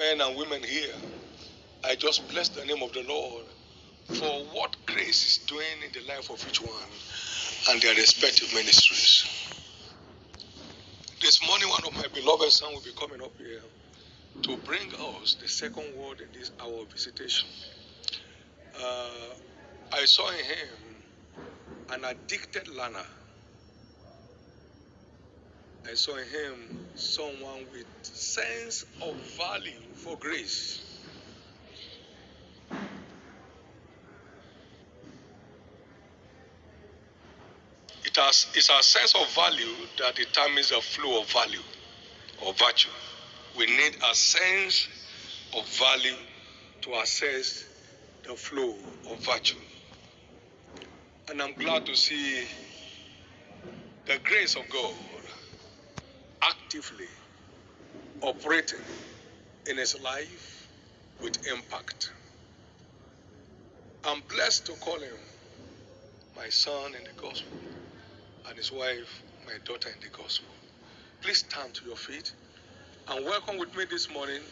men and women here, I just bless the name of the Lord for what grace is doing in the life of each one and their respective ministries. This morning, one of my beloved sons will be coming up here to bring us the second word in this our visitation. Uh, I saw in him an addicted learner. I saw in him someone with sense of value for grace. It has, it's our sense of value that determines the flow of value or virtue. We need a sense of value to assess the flow of virtue. And I'm glad to see the grace of God actively operating in his life with impact. I'm blessed to call him my son in the gospel and his wife my daughter in the gospel. Please stand to your feet and welcome with me this morning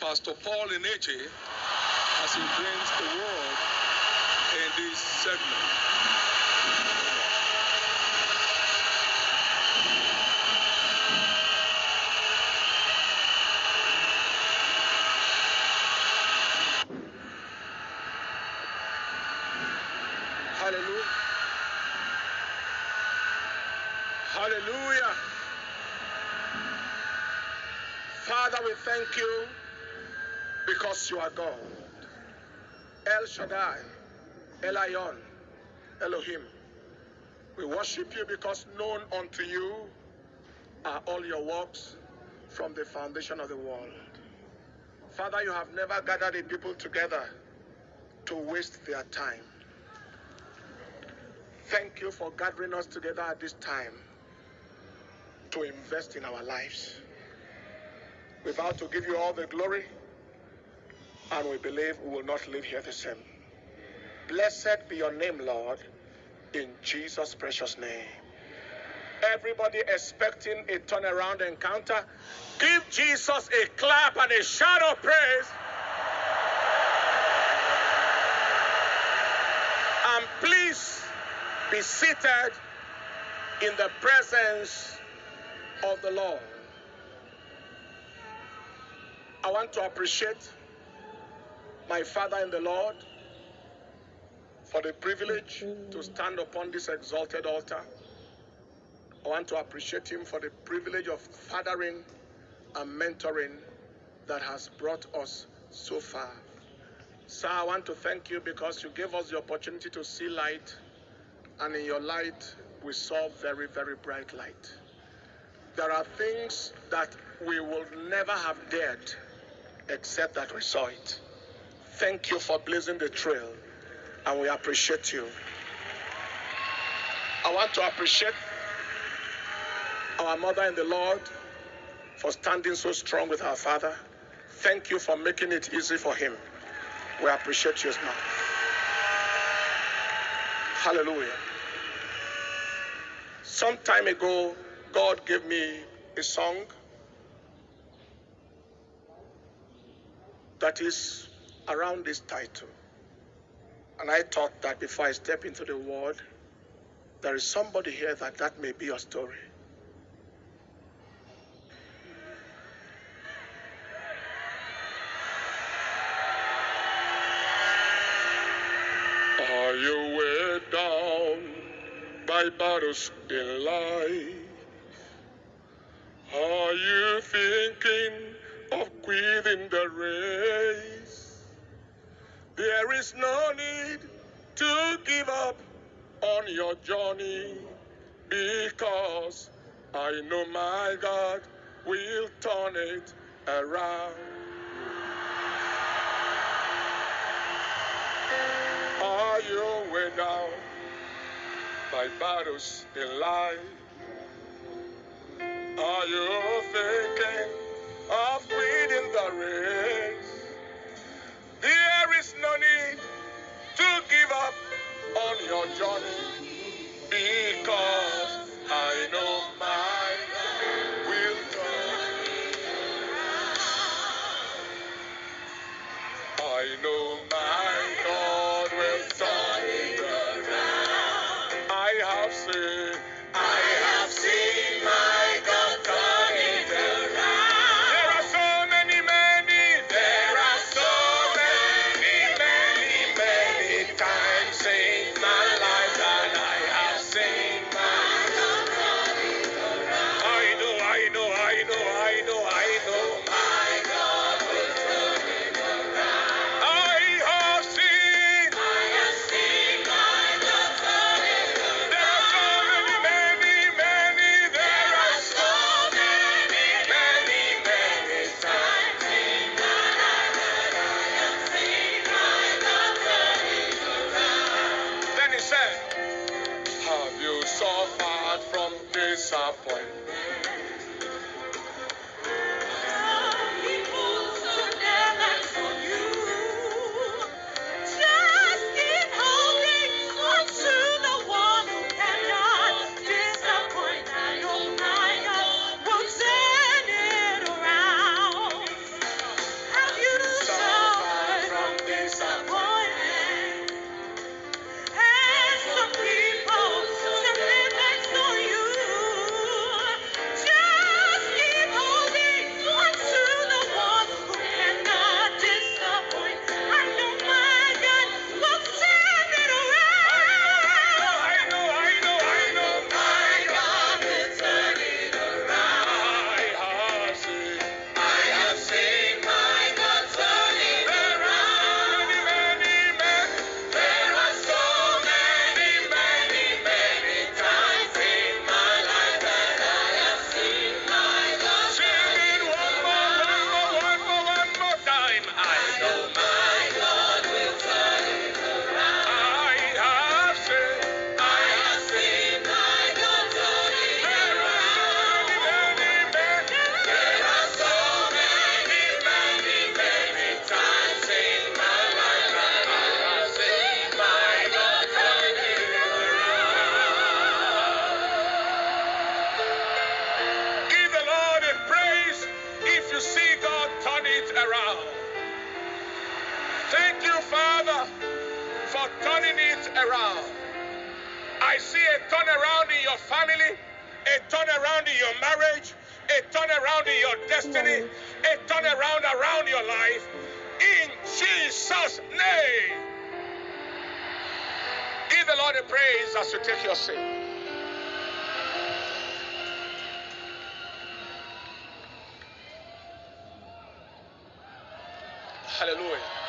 Pastor Paul Enenche as he brings the word in this segment. Hallelujah. Hallelujah. Father, we thank you because you are God. El Shaddai, Elyon, Elohim. We worship you because known unto you are all your works from the foundation of the world. Father, you have never gathered a people together to waste their time. Thank you for gathering us together at this time to invest in our lives. We vow to give you all the glory, and we believe we will not live here the same. Blessed be your name, Lord, in Jesus' precious name. Everybody expecting a turnaround encounter, give Jesus a clap and a shout of praise. And please be seated in the presence of the Lord. I want to appreciate my father in the Lord for the privilege to stand upon this exalted altar. I want to appreciate him for the privilege of fathering and mentoring that has brought us so far. Sir, I want to thank you because you gave us the opportunity to see light, and in your light, we saw very, very bright light. There are things that we will never have dared except that we saw it. Thank you for blazing the trail, and we appreciate you. I want to appreciate our mother in the Lord for standing so strong with our father. Thank you for making it easy for him. We appreciate you as now. Hallelujah. Some time ago, God gave me a song that is around this title. And I thought that before I step into the world, there is somebody here that that may be your story. Are you weighed down by battles in life? Are you thinking quitting the race? There is no need to give up on your journey because I know my God will turn it around. Are you weighed down by battles in life? Are you thinking no need to give up on your journey because I know my God will come. I know my sophomore. Turning it around. I see a turnaround in your family, a turnaround in your marriage, a turnaround in your destiny, a turnaround around your life. In Jesus' name. Give the Lord a praise as you take your seat. Hallelujah.